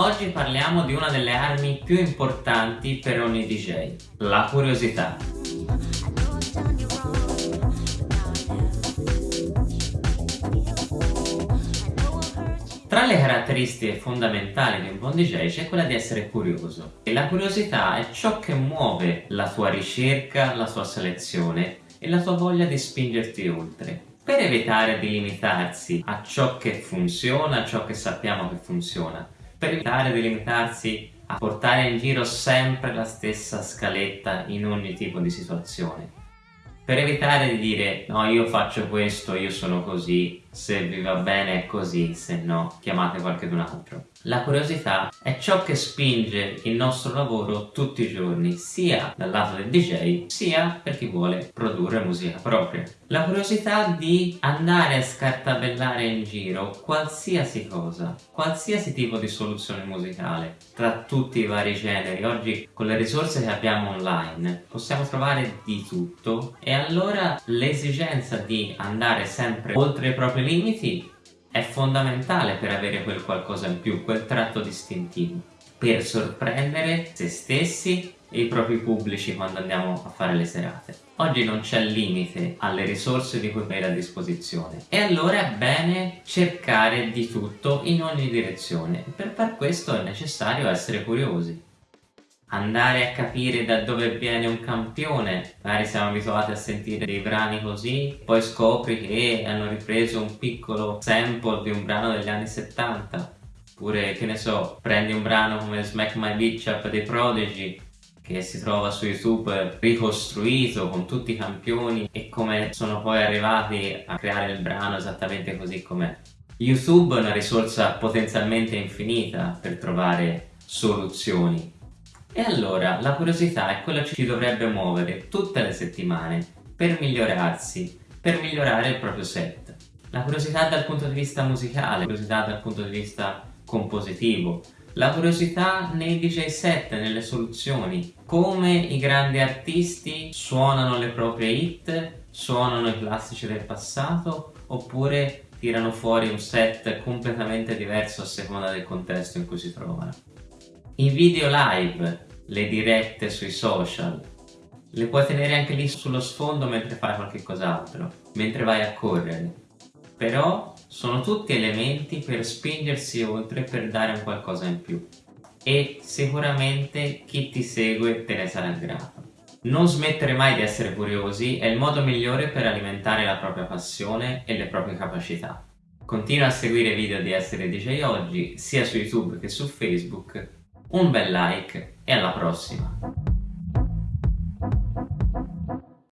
Oggi parliamo di una delle armi più importanti per ogni DJ, la curiosità. Tra le caratteristiche fondamentali di un buon DJ c'è quella di essere curioso e la curiosità è ciò che muove la tua ricerca, la tua selezione e la tua voglia di spingerti oltre per evitare di limitarsi a ciò che funziona, a ciò che sappiamo che funziona per evitare di limitarsi a portare in giro sempre la stessa scaletta in ogni tipo di situazione per evitare di dire no io faccio questo, io sono così, se vi va bene è così, se no chiamate qualcun altro. La curiosità è ciò che spinge il nostro lavoro tutti i giorni, sia dal lato del DJ, sia per chi vuole produrre musica propria. La curiosità di andare a scartabellare in giro qualsiasi cosa, qualsiasi tipo di soluzione musicale, tra tutti i vari generi. Oggi con le risorse che abbiamo online possiamo trovare di tutto e allora l'esigenza di andare sempre oltre i propri limiti è fondamentale per avere quel qualcosa in più, quel tratto distintivo, per sorprendere se stessi e i propri pubblici quando andiamo a fare le serate. Oggi non c'è limite alle risorse di cui avere a disposizione e allora è bene cercare di tutto in ogni direzione. Per far questo è necessario essere curiosi andare a capire da dove viene un campione. Magari siamo abituati a sentire dei brani così poi scopri che hanno ripreso un piccolo sample di un brano degli anni 70 oppure che ne so prendi un brano come Smack My Bitch Up dei Prodigy che si trova su YouTube ricostruito con tutti i campioni e come sono poi arrivati a creare il brano esattamente così com'è. YouTube è una risorsa potenzialmente infinita per trovare soluzioni e allora la curiosità è quello che ci dovrebbe muovere tutte le settimane per migliorarsi, per migliorare il proprio set. La curiosità dal punto di vista musicale, la curiosità dal punto di vista compositivo, la curiosità nei DJ set, nelle soluzioni, come i grandi artisti suonano le proprie hit, suonano i classici del passato oppure tirano fuori un set completamente diverso a seconda del contesto in cui si trovano. I video live, le dirette sui social, le puoi tenere anche lì sullo sfondo mentre fai qualche cos'altro, mentre vai a correre. Però sono tutti elementi per spingersi oltre per dare un qualcosa in più. E sicuramente chi ti segue te ne sarà grato. Non smettere mai di essere curiosi è il modo migliore per alimentare la propria passione e le proprie capacità. Continua a seguire i video di Essere DJ Oggi sia su YouTube che su Facebook un bel like e alla prossima!